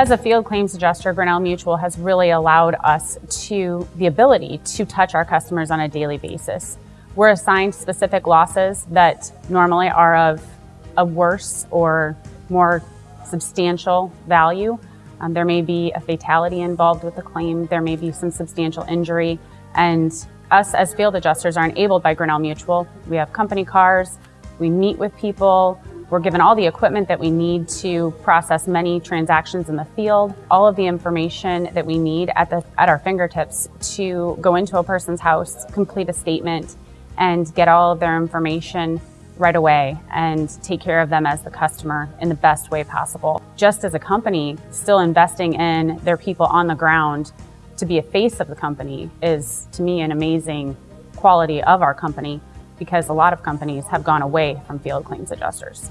As a field claims adjuster, Grinnell Mutual has really allowed us to the ability to touch our customers on a daily basis. We're assigned specific losses that normally are of a worse or more substantial value. Um, there may be a fatality involved with the claim. There may be some substantial injury. And us as field adjusters are enabled by Grinnell Mutual. We have company cars. We meet with people. We're given all the equipment that we need to process many transactions in the field, all of the information that we need at, the, at our fingertips to go into a person's house, complete a statement, and get all of their information right away and take care of them as the customer in the best way possible. Just as a company, still investing in their people on the ground to be a face of the company is, to me, an amazing quality of our company because a lot of companies have gone away from field claims adjusters.